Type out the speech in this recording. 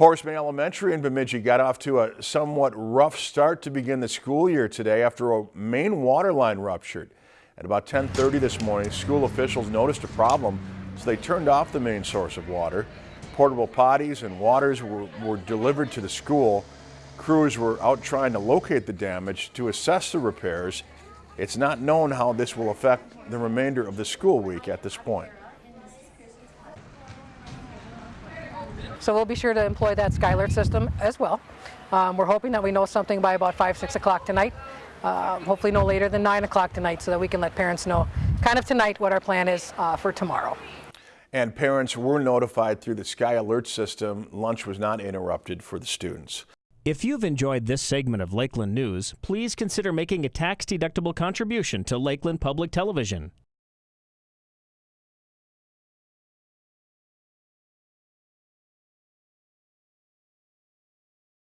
Horace May Elementary in Bemidji got off to a somewhat rough start to begin the school year today after a main water line ruptured. At about 10:30 this morning, school officials noticed a problem, so they turned off the main source of water. Portable potties and waters were, were delivered to the school. Crews were out trying to locate the damage to assess the repairs. It's not known how this will affect the remainder of the school week at this point. So we'll be sure to employ that SkyAlert system as well. Um, we're hoping that we know something by about 5, 6 o'clock tonight. Uh, hopefully no later than 9 o'clock tonight so that we can let parents know kind of tonight what our plan is uh, for tomorrow. And parents were notified through the Sky Alert system. Lunch was not interrupted for the students. If you've enjoyed this segment of Lakeland News, please consider making a tax-deductible contribution to Lakeland Public Television.